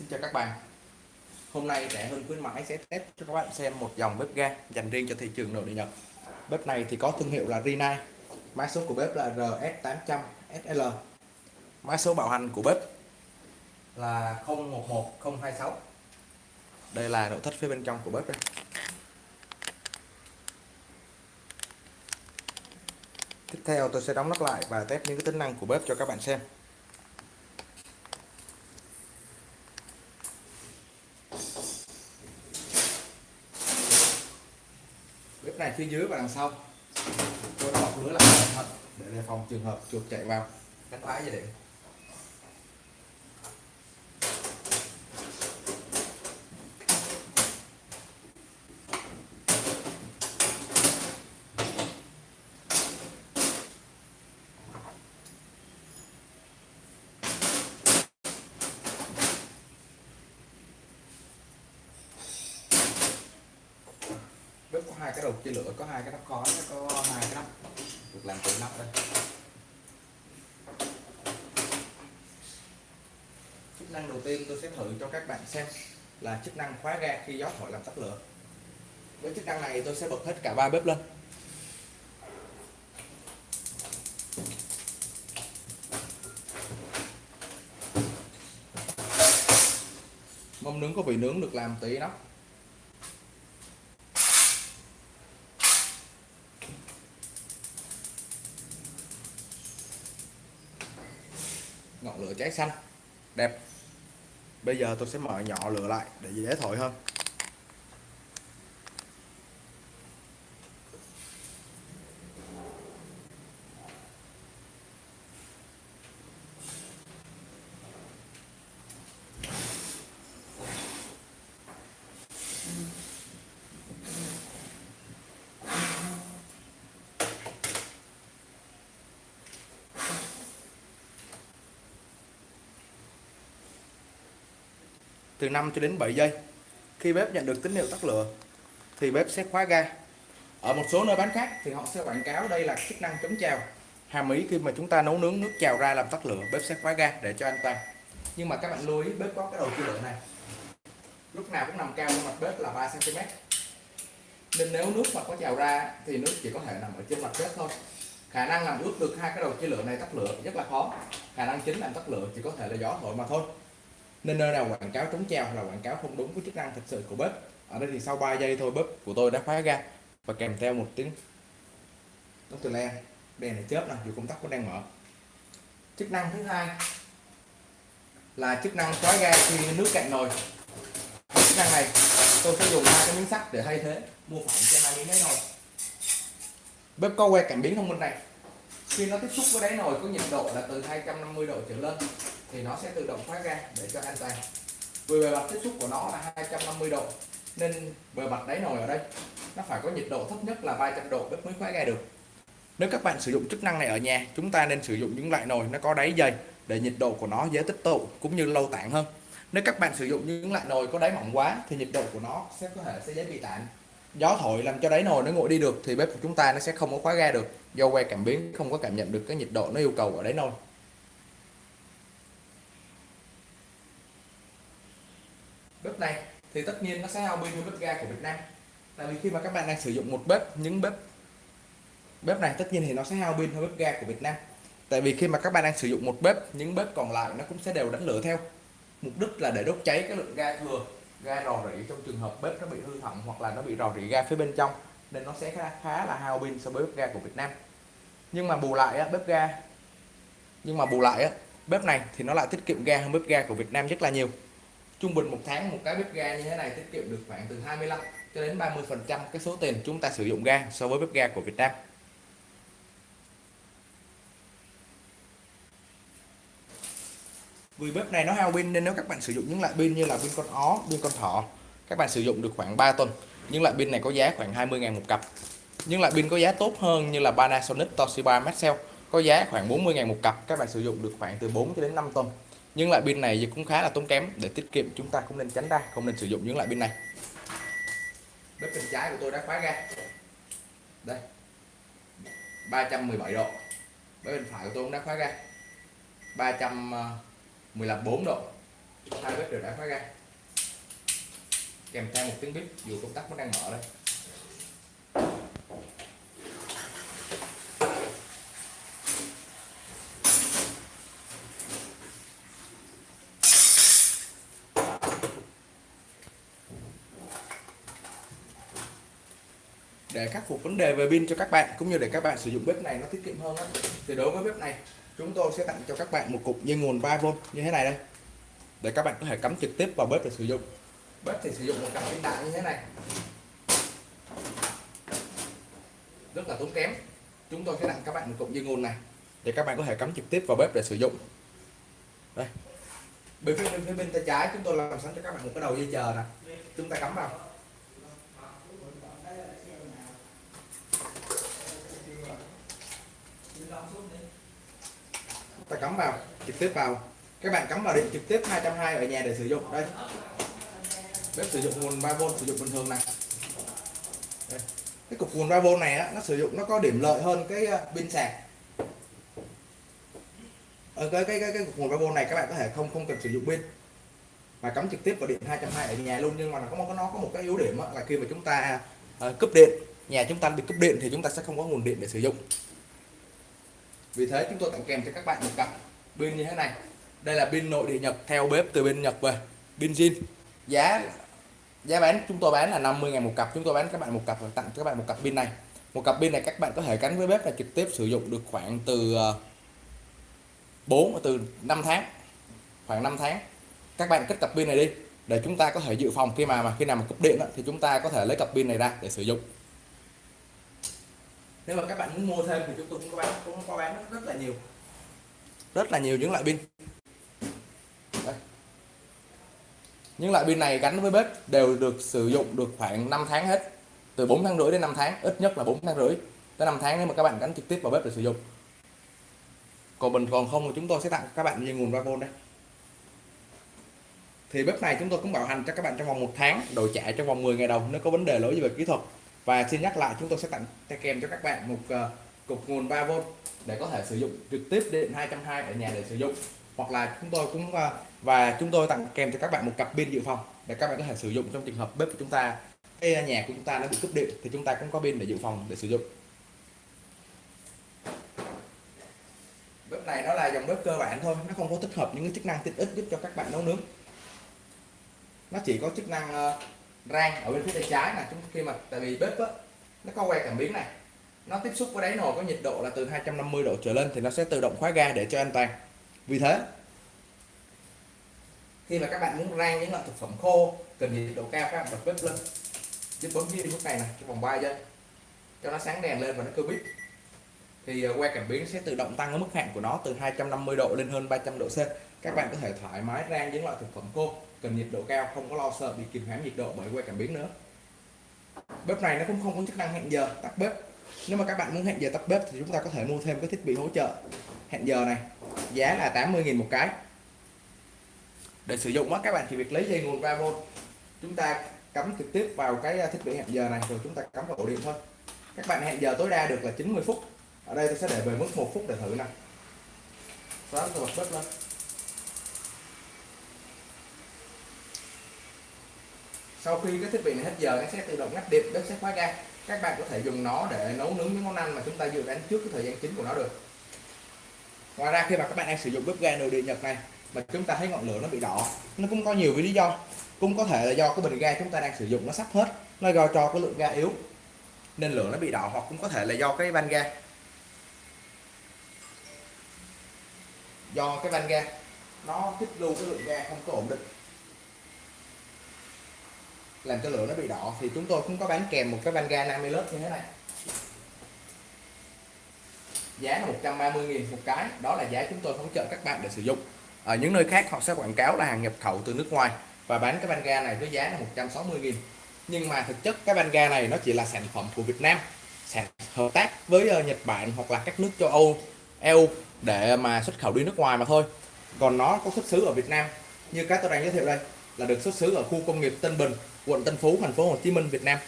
Xin chào các bạn. Hôm nay rẻ hơn khuyến mãi sẽ test cho các bạn xem một dòng bếp ga dành riêng cho thị trường nội địa Nhật. Bếp này thì có thương hiệu là Rinnai. Mã số của bếp là RS800SL Mã số bảo hành của bếp là 011026 Đây là nội thất phía bên trong của bếp đây. Tiếp theo tôi sẽ đóng nắp lại và test những cái tính năng của bếp cho các bạn xem bếp này phía dưới và đằng sau. Tôi đã bọc lưới lại thật. Để đề phòng trường hợp chuột chạy vào. Cánh phá dây điện bếp có hai cái đầu chia lửa, có hai cái nắp khói, có hai cái nắp. Được làm từ nắp đây. Chức năng đầu tiên tôi sẽ thử cho các bạn xem là chức năng khóa ga khi gió thổi làm tắt lửa. Với chức năng này tôi sẽ bật hết cả ba bếp lên. Mâm nướng có vị nướng được làm từ nắp ngọn lửa cháy xanh. Đẹp. Bây giờ tôi sẽ mở nhỏ lửa lại để dễ thổi hơn. Từ 5 cho đến 7 giây. Khi bếp nhận được tín hiệu tắt lửa, thì bếp sẽ khóa ga. Ở một số nơi bán khác thì họ sẽ quảng cáo đây là chức năng chống trào. Hàm ý khi mà chúng ta nấu nướng nước trào ra làm tắt lửa, bếp sẽ khóa ga để cho an toàn. Nhưng mà các bạn lưu ý, bếp có cái đầu chia lửa này. Lúc nào cũng nằm cao lên mặt bếp là 3 cm nên nếu nước mà có trào ra thì nước chỉ có thể nằm ở trên mặt bếp thôi. Khả năng làm ướt được hai cái đầu chia lửa này tắt lửa rất là khó. Khả năng chính làm tắt lửa chỉ có thể là gió thổi mà thôi nên nơi nào quảng cáo chống treo là quảng cáo không đúng với chức năng thực sự của bếp, ở đây thì sau 3 giây thôi bếp của tôi đã khóa ra. Và kèm theo một tiếng nút từ len, đèn này chớp là dù công tắc vẫn đang mở. Chức năng thứ hai là chức năng khóa ga khi nước cạn nồi. Chức năng này, tôi sẽ dùng hai cái miếng sắt để thay thế mua phẳng cho hai miếng đáy nồi. Bếp có que cảm biến thông minh này. Khi nó tiếp xúc với đáy nồi có nhiệt độ là từ 250 độ trở lên thì nó sẽ tự động khóa ga để cho an toàn. Vì bề mặt tiếp xúc của nó là 250 độ, nên bề mặt đáy nồi ở đây, nó phải có nhiệt độ thấp nhất là 300 độ bếp mới khóa ga được. Nếu các bạn sử dụng chức năng này ở nhà, chúng ta nên sử dụng những loại nồi nó có đáy dày để nhiệt độ của nó dễ tích tụ cũng như lâu tản hơn. Nếu các bạn sử dụng những loại nồi có đáy mỏng quá thì nhiệt độ của nó sẽ có thể sẽ dễ bị tản. Gió thổi làm cho đáy nồi nó nguội đi được thì bếp của chúng ta nó sẽ không có khóa ga được. Do que cảm biến không có cảm nhận được cái nhiệt độ nó yêu cầu ở đáy nồi. Bếp này thì tất nhiên nó sẽ hao pin hơn bếp ga của Việt Nam. Tại vì khi mà các bạn đang sử dụng một bếp những bếp bếp này tất nhiên thì nó sẽ hao pin hơn bếp ga của Việt Nam. Tại vì khi mà các bạn đang sử dụng một bếp những bếp còn lại nó cũng sẽ đều đánh lửa theo. Mục đích là để đốt cháy cái lượng ga thừa ga rò rỉ trong trường hợp bếp nó bị hư hỏng hoặc là nó bị rò rỉ ga phía bên trong nên nó sẽ khá, khá là hao pin so với bếp ga của Việt Nam. Nhưng mà bù lại á, bếp ga nhưng mà bù lại á, bếp này thì nó lại tiết kiệm ga hơn bếp ga của Việt Nam rất là nhiều trung bình một tháng một cái bếp ga như thế này tiết kiệm được khoảng từ 25 cho đến 30 phần trăm cái số tiền chúng ta sử dụng ga so với bếp ga của Việt Nam. Vì bếp này nó hao pin nên nếu các bạn sử dụng những loại pin như là pin con ó, pin con thỏ, các bạn sử dụng được khoảng 3 tuần. Những loại pin này có giá khoảng 20.000 một cặp. Những loại pin có giá tốt hơn như là Panasonic, Toshiba, Maxell có giá khoảng 40.000 một cặp. Các bạn sử dụng được khoảng từ 4 cho đến 5 tuần nhưng loại pin này thì cũng khá là tốn kém. Để tiết kiệm chúng ta cũng nên tránh ra không nên sử dụng những loại pin này. Bếp bên trái của tôi đã khóa ra, đây. 317 độ. Bếp bên phải của tôi cũng đã khóa ra. 315 4 độ. Hai bếp đều đã khóa ra. kèm theo một tiếng bếp dù công tắc vẫn đang mở đây. Để khắc phục vấn đề về pin cho các bạn, cũng như để các bạn sử dụng bếp này nó tiết kiệm hơn đó. thì đối với bếp này, chúng tôi sẽ tặng cho các bạn một cục dây nguồn 3V như thế này đây. Để các bạn có thể cắm trực tiếp vào bếp để sử dụng. Bếp thì sử dụng một cặp pin đại như thế này. Rất là tốn kém. Chúng tôi sẽ tặng các bạn một cục dây nguồn này, để các bạn có thể cắm trực tiếp vào bếp để sử dụng. Đây. Bên phía bên phía bên tay trái, chúng tôi làm sẵn cho các bạn một cái đầu dây chờ nè. Chúng ta cắm vào. Ta cắm vào trực tiếp vào. Các bạn cắm vào điện trực tiếp 220 ở nhà để sử dụng. Đây. Bếp sử dụng nguồn 3V sử dụng bình thường này. Đây. cái cục nguồn 3V này á, nó sử dụng nó có điểm lợi hơn cái ờ, pin sạc. Ở cái cái cái, cái cục nguồn 3V này các bạn có thể không không cần sử dụng pin. Mà cắm trực tiếp vào điện 220 ở nhà luôn nhưng mà nó có nó có một cái yếu điểm á, là khi mà chúng ta uh, cúp điện nhà chúng ta bị cúp điện thì chúng ta sẽ không có nguồn điện để sử dụng vì thế chúng tôi tặng kèm cho các bạn một cặp pin như thế này. Đây là pin nội địa nhật theo bếp từ bên nhật về. Pin zin giá giá bán chúng tôi bán là 50 ngàn một cặp. Chúng tôi bán các bạn một cặp và tặng cho các bạn một cặp pin này. Một cặp pin này các bạn có thể gắn với bếp là trực tiếp sử dụng được khoảng từ ờ, 4 từ 5 tháng. Khoảng 5 tháng. Các bạn cất cặp pin này đi để chúng ta có thể dự phòng khi mà mà khi nào mà cúp điện đó, thì chúng ta có thể lấy cặp pin này ra để sử dụng nếu mà các bạn muốn mua thêm thì chúng tôi cũng có bán, cũng có bán rất là nhiều. Rất là nhiều những loại pin. Đây. những loại pin này gắn với bếp đều được sử dụng được khoảng 5 tháng hết. Từ 4 tháng rưỡi đến 5 tháng, ít nhất là 4 tháng rưỡi. Tới 5 tháng nếu mà các bạn gắn trực tiếp vào bếp để sử dụng. Còn bình còn không thì chúng tôi sẽ tặng các bạn như nguồn 3V đây. Thì bếp này chúng tôi cũng bảo hành cho các bạn trong vòng một tháng đổi trả trong vòng 10 ngày đầu, nếu có vấn đề lỗi về kỹ thuật và xin nhắc lại chúng tôi sẽ tặng kèm cho các bạn một uh, cục nguồn 3V để có thể sử dụng trực tiếp điện 220 ở nhà để sử dụng. Hoặc là chúng tôi cũng uh, và chúng tôi tặng kèm cho các bạn một cặp pin dự phòng để các bạn có thể sử dụng trong trường hợp bếp của chúng ta. Cái nhà của chúng ta nó bị cúp điện thì chúng ta cũng có pin để dự phòng để sử dụng. Bếp này nó là dòng bếp cơ bản thôi nó không có tích hợp những cái chức năng tiện ích giúp cho các bạn nấu nướng. Nó chỉ có chức năng uh, rang ở bên phía tay trái là chúng khi mà tại vì bếp á, nó có que cảm biến này nó tiếp xúc với đáy nồi có nhiệt độ là từ 250 độ trở lên thì nó sẽ tự động khóa ga để cho an toàn. Vì thế khi mà các bạn muốn rang những loại thực phẩm khô cần nhiệt độ cao các bạn bật bếp lên. Chứ bấm cái lúc này này trong vòng 3 giây cho nó sáng đèn lên và nó cơ bít thì à, que cảm biến sẽ tự động tăng ở mức hạn của nó từ 250 độ lên hơn 300 độ C. Các bạn có thể thoải mái rang những loại thực phẩm khô cần nhiệt độ cao, không có lo sợ bị kìm hãm nhiệt độ bởi que cảm biến nữa. Bếp này nó cũng không có chức năng hẹn giờ tắt bếp. Nếu mà các bạn muốn hẹn giờ tắt bếp thì chúng ta có thể mua thêm cái thiết bị hỗ trợ hẹn giờ này. Giá là 80.000 một cái. Để sử dụng đó các bạn chỉ việc lấy dây nguồn 3V chúng ta cắm trực tiếp vào cái à, thiết bị hẹn giờ này rồi chúng ta cắm vào ổ điện thôi. Các bạn hẹn giờ tối đa được là 90 phút. Ở đây tôi sẽ để về mức một phút để thử nè. Sáng tôi bật bếp lên. Sau khi cái thiết bị này hết giờ, nó sẽ tự động ngắt điện bếp sẽ khóa ga. Các bạn có thể dùng nó để nấu nướng những món ăn mà chúng ta dự đoán trước cái thời gian chính của nó được. Ngoài ra, khi mà các bạn đang sử dụng bếp ga nội địa nhật này, mà chúng ta thấy ngọn lửa nó bị đỏ, nó cũng có nhiều lý do. Cũng có thể là do cái bình ga chúng ta đang sử dụng nó sắp hết, nó do cho cái lượng ga yếu, nên lửa nó bị đỏ, hoặc cũng có thể là do cái van ga. Do cái van ga, nó tích lưu cái lượng ga không có ổn định làm cho lửa nó bị đỏ. Thì chúng tôi cũng có bán kèm một cái van ga 50 lớp như thế này. Giá là 130 nghìn một cái. Đó là giá chúng tôi hỗ trợ các bạn để sử dụng. Ở những nơi khác họ sẽ quảng cáo là hàng nhập khẩu từ nước ngoài và bán cái van ga này với giá là 160 nghìn. Nhưng mà thực chất cái van ga này nó chỉ là sản phẩm của Việt Nam, sản hợp tác với ờ, Nhật Bản hoặc là các nước châu Âu EU để mà xuất khẩu đi nước ngoài mà thôi. Còn nó có xuất xứ ở Việt Nam. Như cái tôi đang giới thiệu đây là được xuất xứ ở khu công nghiệp Tân Bình, quận Tân Phú, thành phố Hồ Chí Minh, Việt Nam.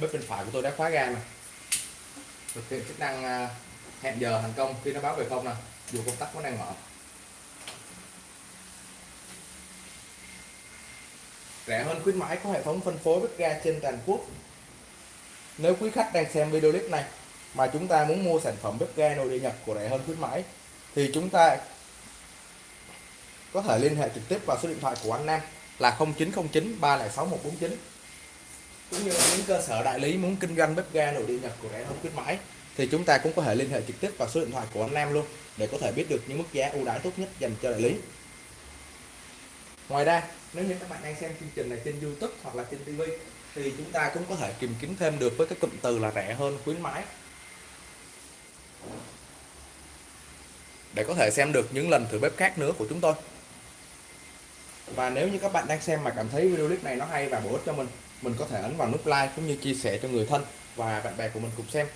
Bếp bên phải của tôi đã khóa ga này. Thực hiện chức năng à, hẹn giờ thành công khi nó báo về không nè, dù công tắc vẫn đang mở. Rẻ hơn khuyến mãi có hệ thống phân phối bếp ga trên toàn quốc. Nếu quý khách đang xem video clip này mà chúng ta muốn mua sản phẩm bếp ga nồi địa Nhật của rẻ hơn khuyến mãi thì chúng ta có thể liên hệ trực tiếp vào số điện thoại của anh Nam là 0909 306 149 cũng như những cơ sở đại lý muốn kinh doanh bếp ga nội địa Nhật của rẻ hơn khuyến mãi, thì chúng ta cũng có thể liên hệ trực tiếp vào số điện thoại của anh Nam luôn để có thể biết được những mức giá ưu đãi tốt nhất dành cho đại lý. Ngoài ra, nếu như các bạn đang xem chương trình này trên YouTube hoặc là trên TV thì chúng ta cũng có thể tìm kiếm thêm được với các cụm từ là rẻ hơn khuyến mãi. Để có thể xem được những lần thử bếp khác nữa của chúng tôi và nếu như các bạn đang xem mà cảm thấy video clip này nó hay và bổ ích cho mình mình có thể ấn vào nút like cũng như chia sẻ cho người thân và bạn bè của mình cùng xem.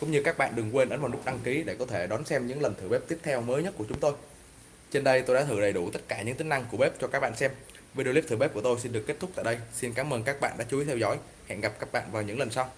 Cũng như các bạn đừng quên ấn vào nút đăng ký để có thể đón xem những lần thử bếp tiếp theo mới nhất của chúng tôi. Trên đây tôi đã thử đầy đủ tất cả những tính năng của bếp cho các bạn xem. Video clip thử bếp của tôi xin được kết thúc tại đây. Xin cảm ơn các bạn đã chú ý theo dõi. Hẹn gặp các bạn vào những lần sau.